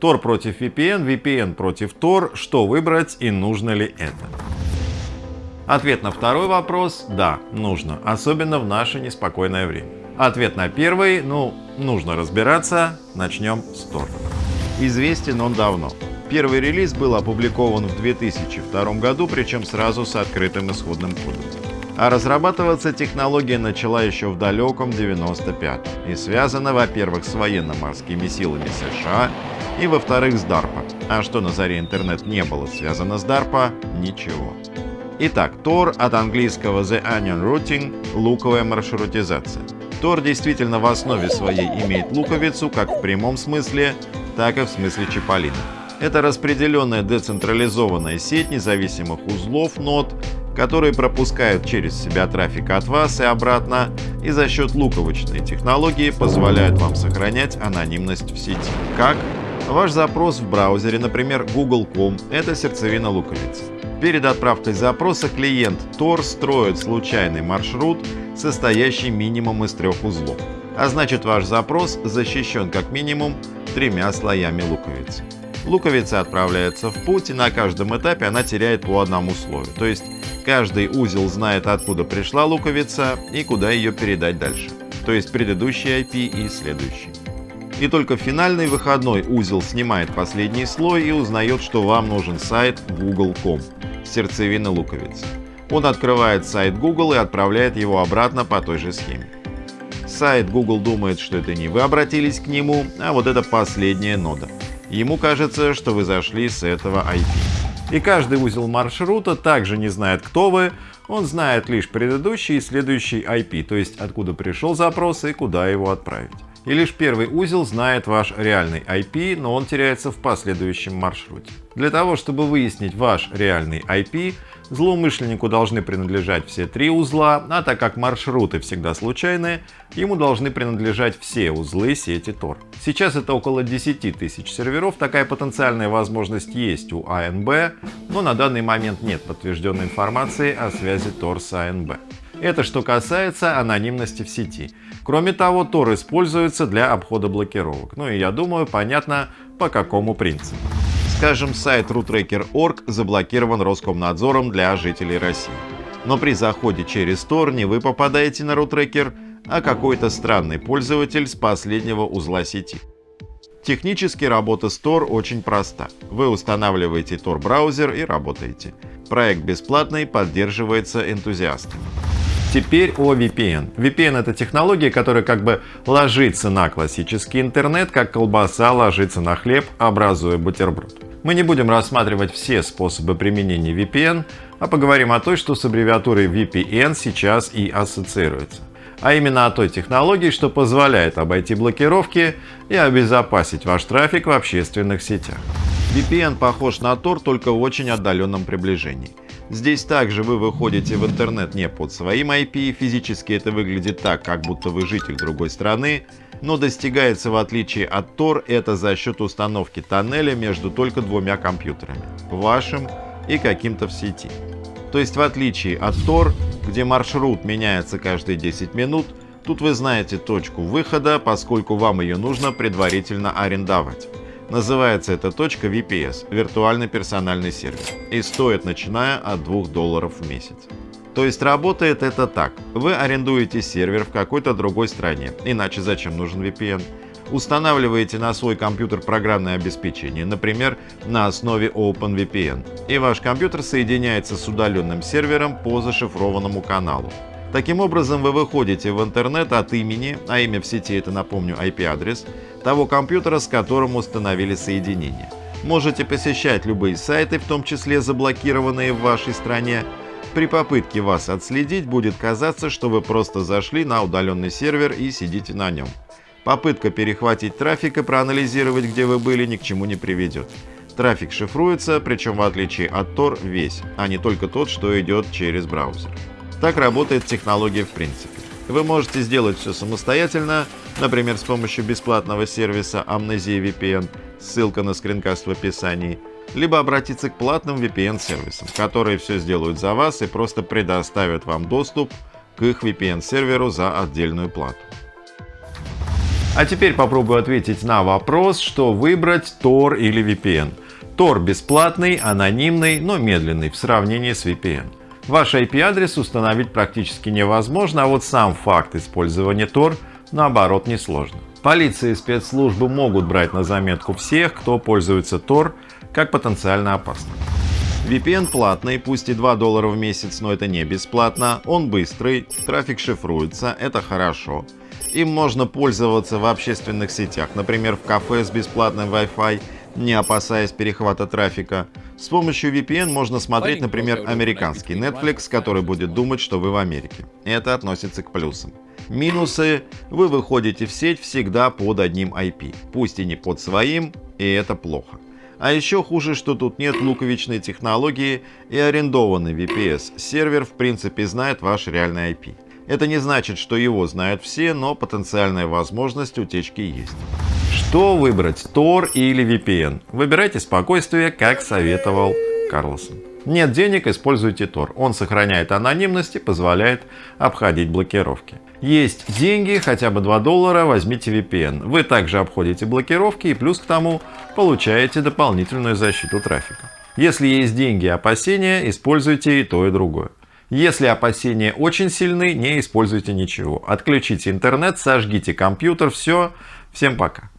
Tor против VPN, VPN против Tor, что выбрать и нужно ли это? Ответ на второй вопрос – да, нужно, особенно в наше неспокойное время. Ответ на первый – ну, нужно разбираться, начнем с Tor. Известен он давно. Первый релиз был опубликован в 2002 году, причем сразу с открытым исходным кодом. А разрабатываться технология начала еще в далеком 95 и связана, во-первых, с военно-морскими силами США и, во-вторых, с DARPA. А что на заре интернет не было связано с DARPA? Ничего. Итак, Tor от английского The Onion Routing – луковая маршрутизация. Tor действительно в основе своей имеет луковицу как в прямом смысле, так и в смысле Чиполлино. Это распределенная децентрализованная сеть независимых узлов нод, которые пропускают через себя трафик от вас и обратно, и за счет луковочной технологии позволяют вам сохранять анонимность в сети. Как? Ваш запрос в браузере, например, google.com, это сердцевина луковицы. Перед отправкой запроса клиент Tor строит случайный маршрут, состоящий минимум из трех узлов. А значит ваш запрос защищен как минимум тремя слоями луковицы. Луковица отправляется в путь, и на каждом этапе она теряет по одному слою. То есть каждый узел знает, откуда пришла луковица и куда ее передать дальше. То есть предыдущий IP и следующий. И только финальный выходной узел снимает последний слой и узнает, что вам нужен сайт google.com, сердцевина луковицы. Он открывает сайт Google и отправляет его обратно по той же схеме. Сайт Google думает, что это не вы обратились к нему, а вот это последняя нода. Ему кажется, что вы зашли с этого IP. И каждый узел маршрута также не знает, кто вы, он знает лишь предыдущий и следующий IP, то есть откуда пришел запрос и куда его отправить. И лишь первый узел знает ваш реальный IP, но он теряется в последующем маршруте. Для того, чтобы выяснить ваш реальный IP, злоумышленнику должны принадлежать все три узла, а так как маршруты всегда случайные, ему должны принадлежать все узлы сети Tor. Сейчас это около 10 тысяч серверов, такая потенциальная возможность есть у АНБ, но на данный момент нет подтвержденной информации о связи Tor с АНБ. Это что касается анонимности в сети. Кроме того, Tor используется для обхода блокировок. Ну и я думаю, понятно по какому принципу. Скажем, сайт RootRacker.org заблокирован Роскомнадзором для жителей России. Но при заходе через Tor не вы попадаете на RootRacker, а какой-то странный пользователь с последнего узла сети. Технически работа с Tor очень проста. Вы устанавливаете Tor браузер и работаете. Проект бесплатный, поддерживается энтузиастами. Теперь о VPN. VPN это технология, которая как бы ложится на классический интернет, как колбаса ложится на хлеб, образуя бутерброд. Мы не будем рассматривать все способы применения VPN, а поговорим о той, что с аббревиатурой VPN сейчас и ассоциируется. А именно о той технологии, что позволяет обойти блокировки и обезопасить ваш трафик в общественных сетях. VPN похож на Tor, только в очень отдаленном приближении. Здесь также вы выходите в интернет не под своим IP, физически это выглядит так, как будто вы житель другой страны, но достигается в отличие от Tor это за счет установки тоннеля между только двумя компьютерами, вашим и каким-то в сети. То есть в отличие от Tor, где маршрут меняется каждые 10 минут, тут вы знаете точку выхода, поскольку вам ее нужно предварительно арендовать. Называется эта точка VPS – виртуальный персональный сервер и стоит начиная от 2 долларов в месяц. То есть работает это так. Вы арендуете сервер в какой-то другой стране, иначе зачем нужен VPN? Устанавливаете на свой компьютер программное обеспечение, например, на основе OpenVPN, и ваш компьютер соединяется с удаленным сервером по зашифрованному каналу. Таким образом, вы выходите в интернет от имени, а имя в сети это, напомню, IP-адрес, того компьютера, с которым установили соединение. Можете посещать любые сайты, в том числе заблокированные в вашей стране. При попытке вас отследить будет казаться, что вы просто зашли на удаленный сервер и сидите на нем. Попытка перехватить трафик и проанализировать, где вы были, ни к чему не приведет. Трафик шифруется, причем в отличие от Tor весь, а не только тот, что идет через браузер. Так работает технология в принципе. Вы можете сделать все самостоятельно, например, с помощью бесплатного сервиса Amnesia VPN, ссылка на скринкаст в описании, либо обратиться к платным VPN-сервисам, которые все сделают за вас и просто предоставят вам доступ к их VPN-серверу за отдельную плату. А теперь попробую ответить на вопрос, что выбрать Tor или VPN. Tor бесплатный, анонимный, но медленный в сравнении с VPN. Ваш IP-адрес установить практически невозможно, а вот сам факт использования Tor наоборот несложно. Полиция и спецслужбы могут брать на заметку всех, кто пользуется Tor как потенциально опасным. VPN платный, пусть и 2 доллара в месяц, но это не бесплатно. Он быстрый, трафик шифруется, это хорошо. Им можно пользоваться в общественных сетях, например в кафе с бесплатным Wi-Fi, не опасаясь перехвата трафика. С помощью VPN можно смотреть, например, американский Netflix, который будет думать, что вы в Америке. Это относится к плюсам. Минусы – вы выходите в сеть всегда под одним IP, пусть и не под своим, и это плохо. А еще хуже, что тут нет луковичной технологии и арендованный VPS. Сервер в принципе знает ваш реальный IP. Это не значит, что его знают все, но потенциальная возможность утечки есть. Что выбрать, Tor или VPN? Выбирайте спокойствие, как советовал Карлсон. Нет денег, используйте Tor. Он сохраняет анонимность и позволяет обходить блокировки. Есть деньги, хотя бы 2 доллара, возьмите VPN. Вы также обходите блокировки и плюс к тому получаете дополнительную защиту трафика. Если есть деньги и опасения, используйте и то и другое. Если опасения очень сильны, не используйте ничего. Отключите интернет, сожгите компьютер, все. Всем пока.